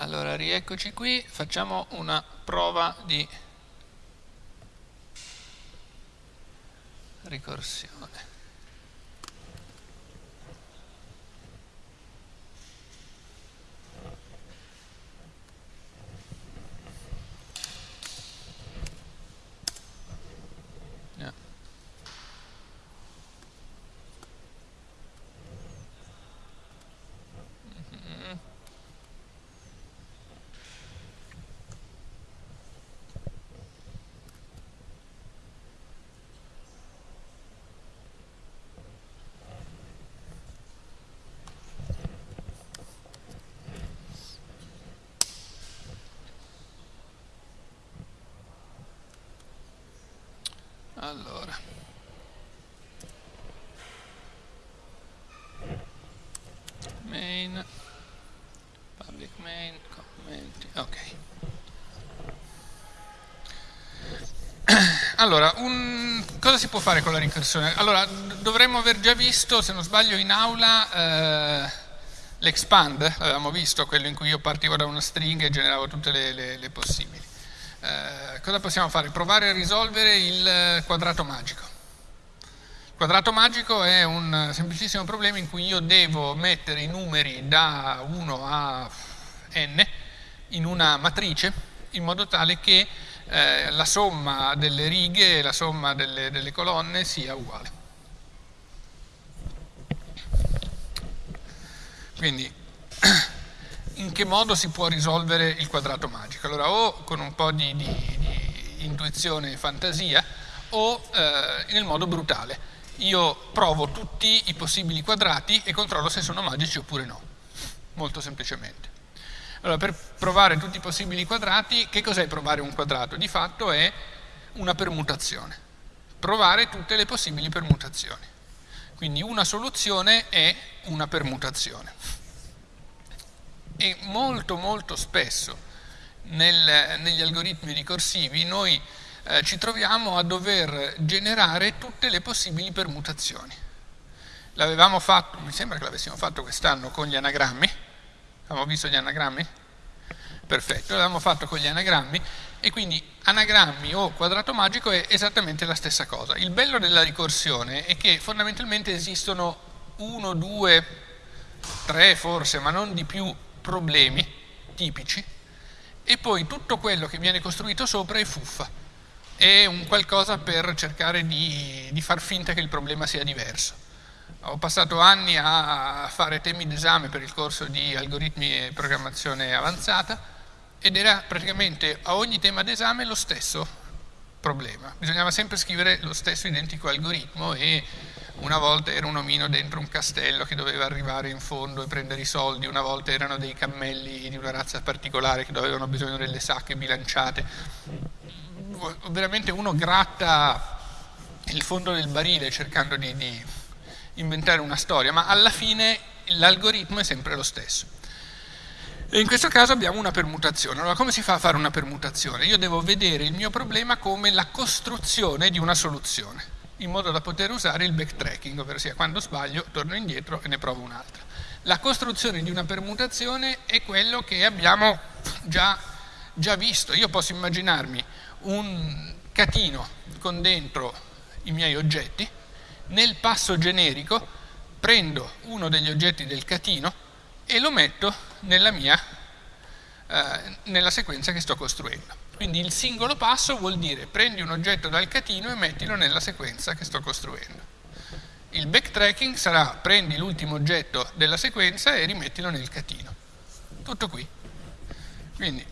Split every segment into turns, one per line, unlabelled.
Allora, rieccoci qui, facciamo una prova di ricorsione. Allora. Main. Public main commenti ok. Allora un, cosa si può fare con la ricorsione allora dovremmo aver già visto se non sbaglio in aula eh, l'expand. L'avevamo visto quello in cui io partivo da una stringa e generavo tutte le, le, le possibili cosa possiamo fare? Provare a risolvere il quadrato magico. Il quadrato magico è un semplicissimo problema in cui io devo mettere i numeri da 1 a n in una matrice in modo tale che eh, la somma delle righe e la somma delle, delle colonne sia uguale. Quindi in che modo si può risolvere il quadrato magico. Allora o con un po' di, di intuizione e fantasia o eh, nel modo brutale. Io provo tutti i possibili quadrati e controllo se sono magici oppure no, molto semplicemente. Allora per provare tutti i possibili quadrati, che cos'è provare un quadrato? Di fatto è una permutazione, provare tutte le possibili permutazioni. Quindi una soluzione è una permutazione e molto molto spesso nel, negli algoritmi ricorsivi noi eh, ci troviamo a dover generare tutte le possibili permutazioni. L'avevamo fatto, mi sembra che l'avessimo fatto quest'anno con gli anagrammi, abbiamo visto gli anagrammi? Perfetto, l'avevamo fatto con gli anagrammi e quindi anagrammi o quadrato magico è esattamente la stessa cosa. Il bello della ricorsione è che fondamentalmente esistono uno, due, tre forse, ma non di più problemi tipici e poi tutto quello che viene costruito sopra è fuffa, è un qualcosa per cercare di, di far finta che il problema sia diverso. Ho passato anni a fare temi d'esame per il corso di algoritmi e programmazione avanzata ed era praticamente a ogni tema d'esame lo stesso problema. Bisognava sempre scrivere lo stesso identico algoritmo e una volta era un omino dentro un castello che doveva arrivare in fondo e prendere i soldi, una volta erano dei cammelli di una razza particolare che avevano bisogno delle sacche bilanciate. Veramente uno gratta il fondo del barile cercando di, di inventare una storia, ma alla fine l'algoritmo è sempre lo stesso. E in questo caso abbiamo una permutazione. Allora come si fa a fare una permutazione? Io devo vedere il mio problema come la costruzione di una soluzione in modo da poter usare il backtracking, ovvero sia quando sbaglio torno indietro e ne provo un'altra. La costruzione di una permutazione è quello che abbiamo già, già visto. Io posso immaginarmi un catino con dentro i miei oggetti, nel passo generico prendo uno degli oggetti del catino e lo metto nella mia eh, nella sequenza che sto costruendo. Quindi il singolo passo vuol dire prendi un oggetto dal catino e mettilo nella sequenza che sto costruendo. Il backtracking sarà prendi l'ultimo oggetto della sequenza e rimettilo nel catino. Tutto qui. Quindi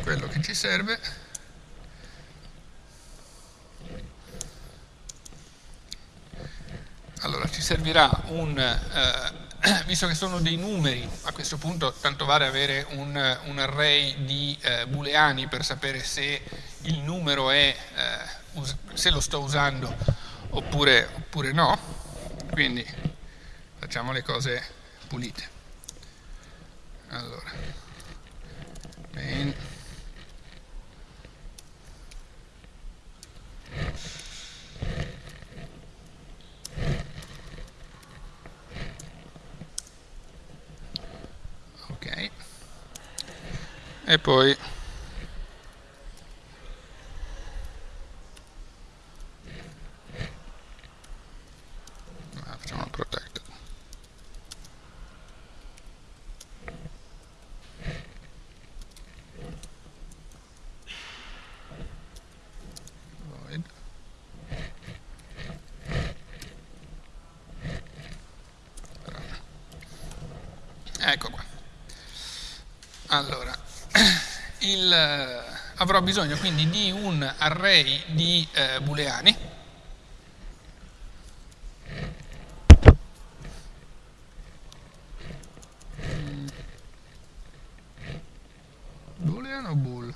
quello che ci serve allora ci servirà un eh, visto che sono dei numeri, questo punto tanto vale avere un, un array di eh, booleani per sapere se il numero è, eh, se lo sto usando oppure, oppure no, quindi facciamo le cose pulite. Allora, main e poi ah, facciamo protected void ecco qua allora il, eh, avrò bisogno quindi di un array di eh, booleani boolean o bool?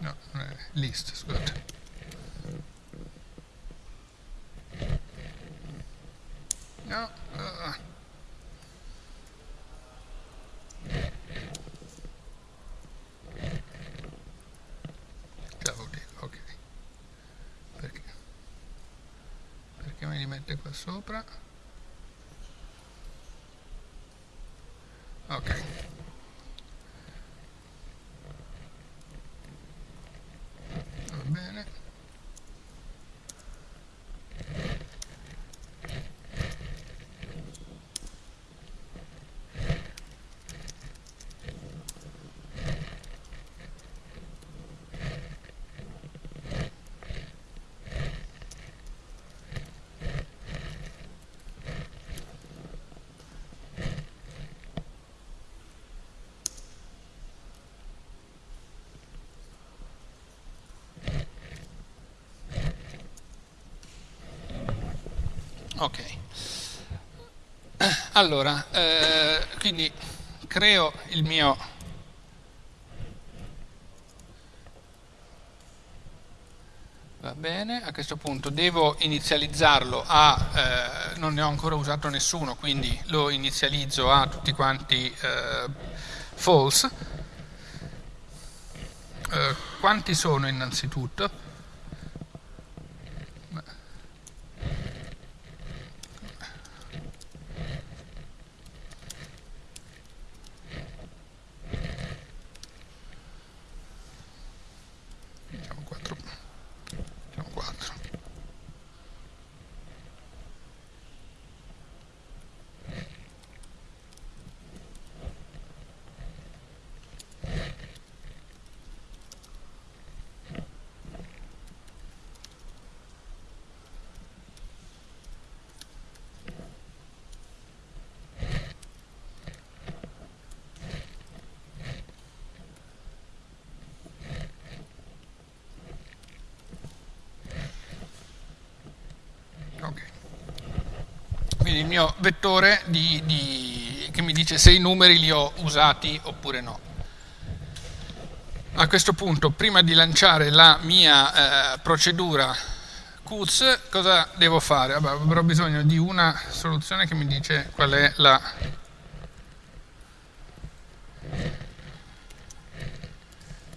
no, eh, list, scusate no uh, ok. Perché? Perché me li mette qua sopra? Ok. Va bene. Ok. Allora, eh, quindi creo il mio Va bene, a questo punto devo inizializzarlo a, eh, non ne ho ancora usato nessuno, quindi lo inizializzo a tutti quanti eh, false. Eh, quanti sono innanzitutto? Diciamo 4. Diciamo 4. Ok. Quindi il mio vettore di, di, che mi dice se i numeri li ho usati oppure no. A questo punto, prima di lanciare la mia eh, procedura CUTS, cosa devo fare? Vabbè, avrò bisogno di una soluzione che mi dice qual è la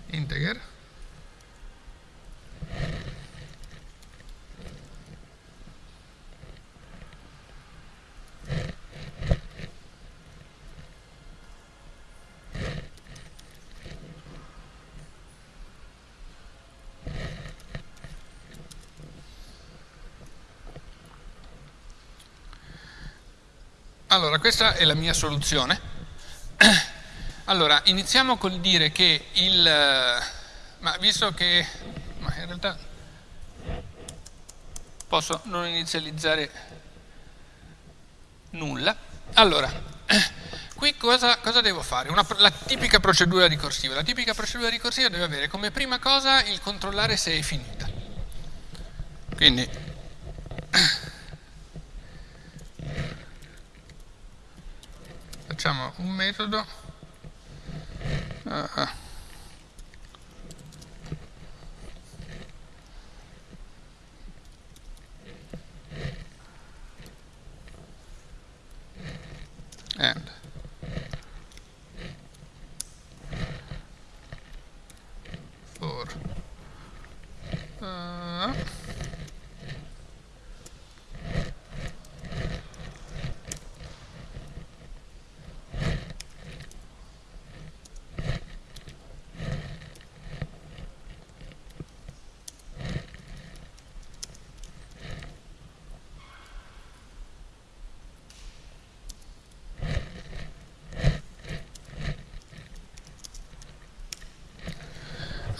integer. Allora, questa è la mia soluzione. Allora, iniziamo col dire che il... ma visto che... ma in realtà posso non inizializzare nulla. Allora, qui cosa, cosa devo fare? Una, la tipica procedura ricorsiva. La tipica procedura ricorsiva deve avere come prima cosa il controllare se è finita. Quindi facciamo un metodo. Uh, and for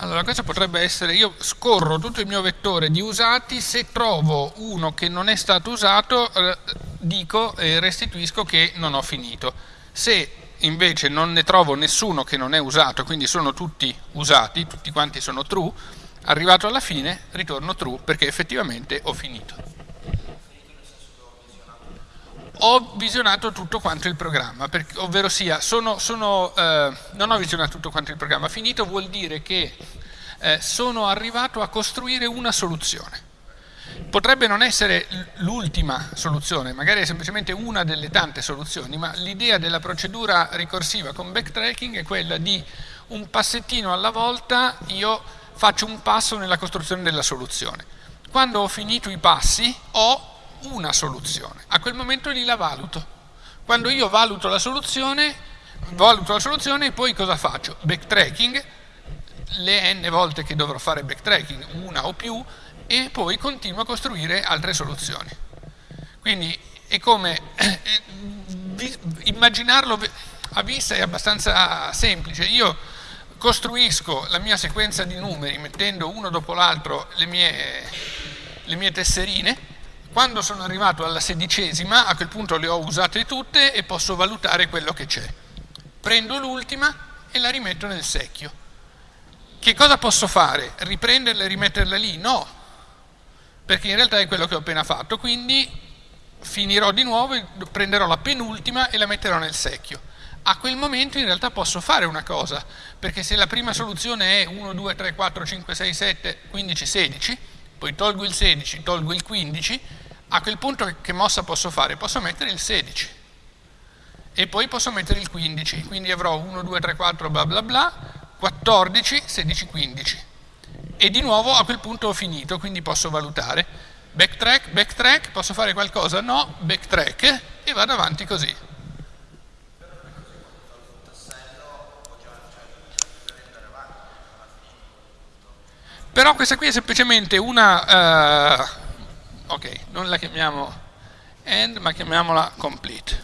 allora questo potrebbe essere, io scorro tutto il mio vettore di usati, se trovo uno che non è stato usato eh, dico e restituisco che non ho finito. Se invece non ne trovo nessuno che non è usato, quindi sono tutti usati, tutti quanti sono true, arrivato alla fine ritorno true perché effettivamente ho finito ho visionato tutto quanto il programma, ovvero sia, sono, sono, eh, non ho visionato tutto quanto il programma, finito vuol dire che eh, sono arrivato a costruire una soluzione. Potrebbe non essere l'ultima soluzione, magari è semplicemente una delle tante soluzioni, ma l'idea della procedura ricorsiva con backtracking è quella di un passettino alla volta io faccio un passo nella costruzione della soluzione. Quando ho finito i passi ho una soluzione. A quel momento lì la valuto. Quando io valuto la soluzione, valuto la soluzione e poi cosa faccio? Backtracking, le n volte che dovrò fare backtracking, una o più, e poi continuo a costruire altre soluzioni. Quindi è come eh, immaginarlo a vista è abbastanza semplice. Io costruisco la mia sequenza di numeri mettendo uno dopo l'altro le le mie tesserine quando sono arrivato alla sedicesima, a quel punto le ho usate tutte e posso valutare quello che c'è. Prendo l'ultima e la rimetto nel secchio. Che cosa posso fare? Riprenderla e rimetterla lì? No, perché in realtà è quello che ho appena fatto, quindi finirò di nuovo, prenderò la penultima e la metterò nel secchio. A quel momento in realtà posso fare una cosa, perché se la prima soluzione è 1, 2, 3, 4, 5, 6, 7, 15, 16, poi tolgo il 16, tolgo il 15, a quel punto che mossa posso fare? Posso mettere il 16 e poi posso mettere il 15, quindi avrò 1, 2, 3, 4, bla bla bla, 14, 16, 15. E di nuovo a quel punto ho finito, quindi posso valutare. Backtrack, backtrack, posso fare qualcosa? No, backtrack e vado avanti così. Però questa qui è semplicemente una... Uh, ok, non la chiamiamo end ma chiamiamola complete,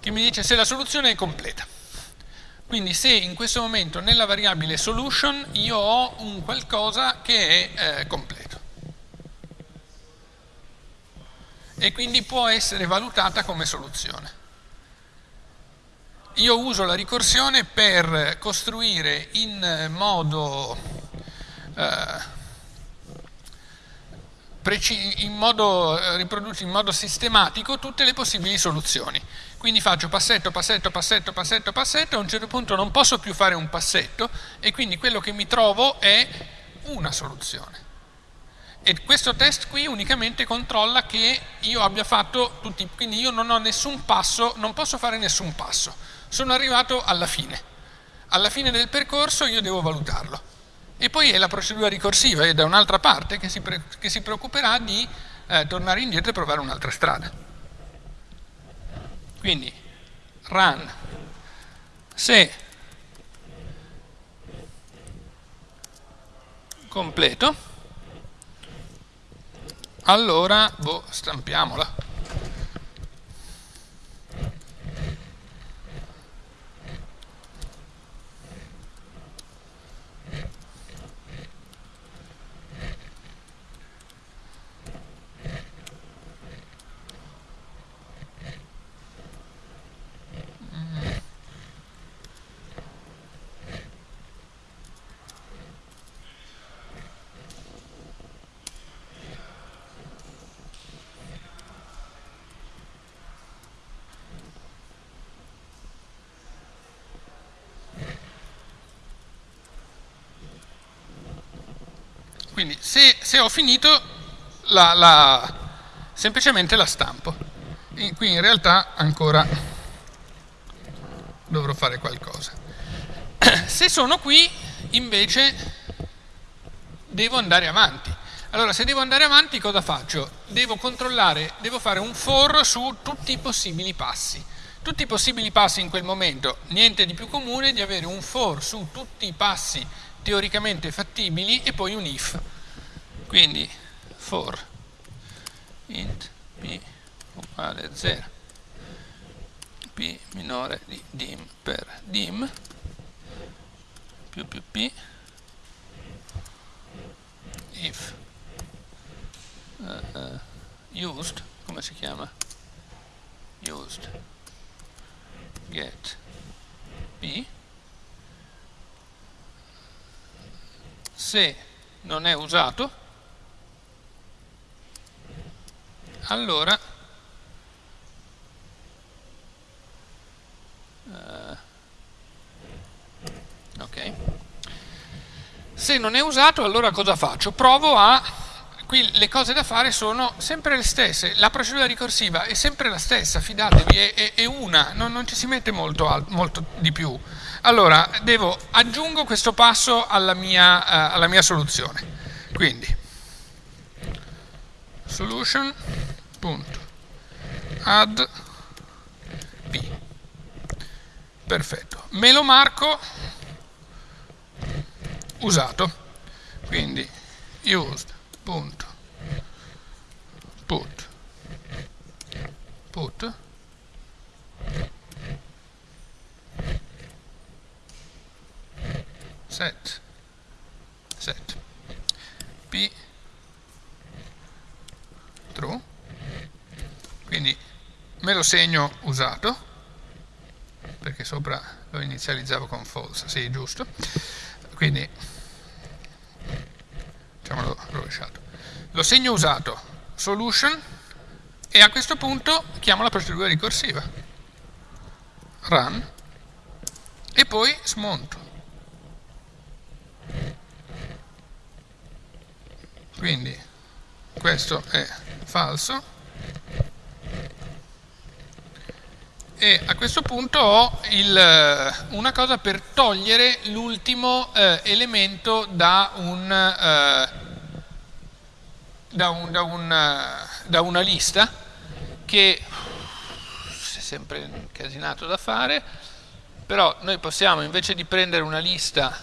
che mi dice se la soluzione è completa. Quindi se in questo momento nella variabile solution io ho un qualcosa che è eh, completo. E quindi può essere valutata come soluzione. Io uso la ricorsione per costruire in modo eh, in modo, eh, in modo sistematico tutte le possibili soluzioni. Quindi faccio passetto, passetto, passetto, passetto, passetto, a un certo punto non posso più fare un passetto e quindi quello che mi trovo è una soluzione. E questo test qui unicamente controlla che io abbia fatto tutti, quindi io non ho nessun passo, non posso fare nessun passo. Sono arrivato alla fine. Alla fine del percorso io devo valutarlo. E poi è la procedura ricorsiva, è da un'altra parte che si, che si, preoccuperà di eh, tornare indietro e provare un'altra strada. Quindi, run, se completo, allora, boh, stampiamola. Quindi se, se ho finito, la, la, semplicemente la stampo. E qui in realtà ancora dovrò fare qualcosa. Se sono qui, invece, devo andare avanti. Allora, se devo andare avanti, cosa faccio? Devo controllare, devo fare un for su tutti i possibili passi. Tutti i possibili passi in quel momento, niente di più comune di avere un for su tutti i passi teoricamente fattibili e poi un if. Quindi for int p uguale 0 p minore di dim per dim. Più più p. If uh, uh, used, come si chiama? Used. Get p se non è usato allora uh, ok se non è usato allora cosa faccio? provo a qui le cose da fare sono sempre le stesse, la procedura ricorsiva è sempre la stessa, fidatevi, è, è, è una, non, non, ci si mette molto, molto, di più. Allora, devo, aggiungo questo passo alla mia, uh, alla mia soluzione. Quindi, solution.add p. Perfetto. Me lo marco usato. Quindi, used punto put put set set p true quindi me lo segno usato perché sopra lo inizializzavo con false sì giusto quindi facciamolo rovesciato. Lo segno usato, solution, e a questo punto chiamo la procedura ricorsiva. Run, e poi smonto. Quindi questo è falso. e a questo punto ho il, una cosa per togliere l'ultimo eh, elemento da, un, eh, da, un, da, un, eh, da, una lista che è sempre incasinato da fare però noi possiamo invece di prendere una lista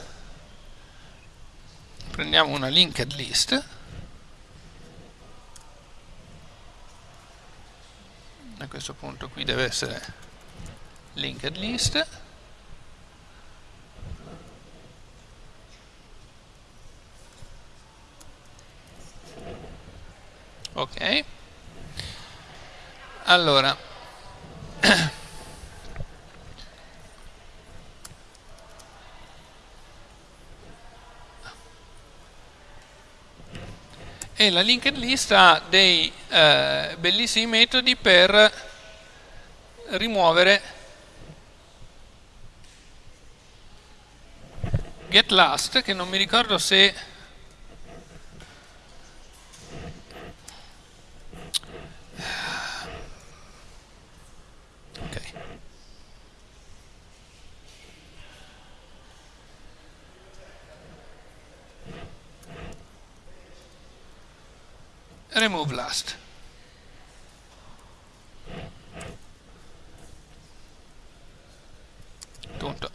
prendiamo una linked list questo punto qui deve essere linked list. Ok. Allora e la linked list ha dei eh, bellissimi metodi per rimuovere get last che non mi ricordo se remove last punto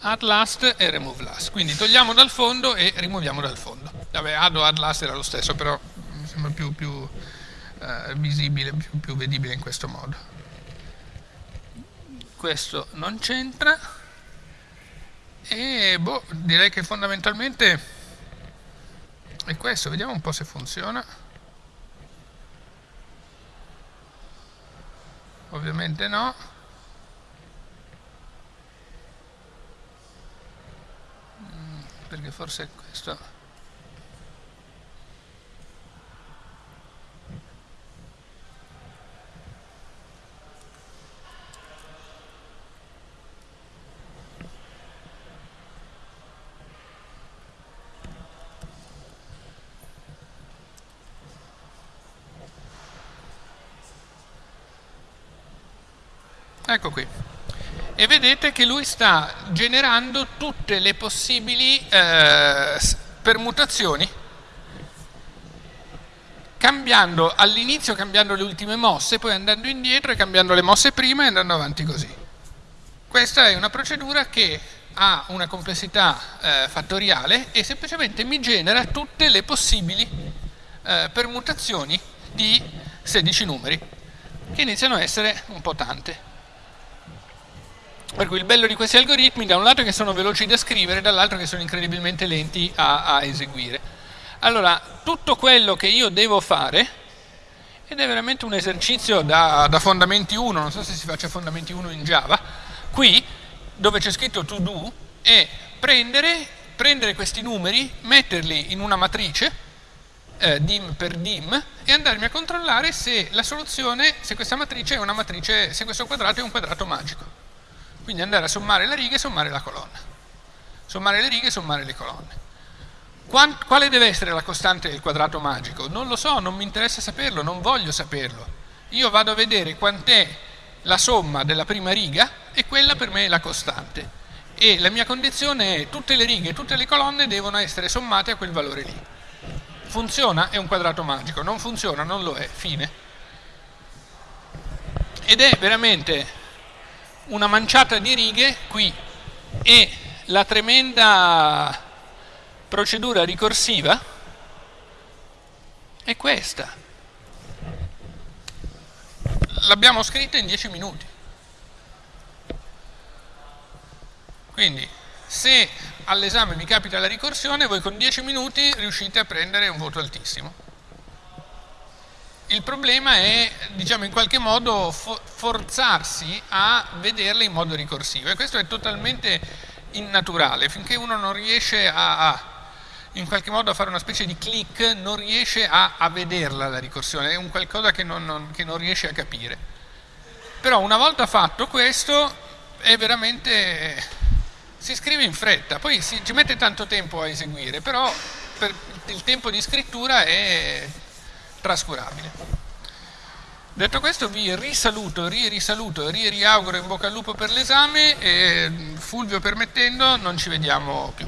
add last e remove last. Quindi togliamo dal fondo e rimuoviamo dal fondo. Vabbè, add o add last era lo stesso, però mi sembra più, più eh, visibile, più, più vedibile in questo modo. Questo non c'entra e boh, direi che fondamentalmente è questo, vediamo un po' se funziona. Ovviamente no. perché forse è questo ecco qui. E vedete che lui sta generando tutte le possibili eh, permutazioni cambiando all'inizio cambiando le ultime mosse poi andando indietro e cambiando le mosse prima e andando avanti così. Questa è una procedura che ha una complessità eh, fattoriale e semplicemente mi genera tutte le possibili eh, permutazioni di 16 numeri che iniziano a essere un po' tante Per cui il bello di questi algoritmi da un lato che sono veloci da scrivere, dall'altro che sono incredibilmente lenti a, a eseguire. Allora, tutto quello che io devo fare, ed è veramente un esercizio da, da fondamenti 1, non so se si faccia fondamenti 1 in Java, qui dove c'è scritto to do, è prendere, prendere questi numeri, metterli in una matrice, eh, dim per dim e andarmi a controllare se la soluzione, se questa matrice è una matrice, se questo quadrato è un quadrato magico. Quindi andare a sommare le righe e sommare la colonna. Sommare le righe e sommare le colonne. Quale deve essere la costante del quadrato magico? Non lo so, non mi interessa saperlo, non voglio saperlo. Io vado a vedere quant'è la somma della prima riga e quella per me è la costante. E la mia condizione è tutte le righe e tutte le colonne devono essere sommate a quel valore lì. Funziona? È un quadrato magico. Non funziona? Non lo è. Fine. Ed è veramente una manciata di righe qui e la tremenda procedura ricorsiva è questa. L'abbiamo scritta in 10 minuti. Quindi se all'esame vi capita la ricorsione, voi con 10 minuti riuscite a prendere un voto altissimo. Il problema è, diciamo, in qualche modo forzarsi a vederle in modo ricorsivo. E questo è totalmente innaturale, finché uno non riesce a, a in qualche modo a fare una specie di click, non riesce a, a vederla la ricorsione, è un qualcosa che non, non, che non riesce a capire. Però una volta fatto questo è veramente si scrive in fretta, poi si, ci mette tanto tempo a eseguire, però per il tempo di scrittura è trascurabile. Detto questo vi risaluto, ri-risaluto, ri-riauguro in bocca al lupo per l'esame e Fulvio permettendo non ci vediamo più.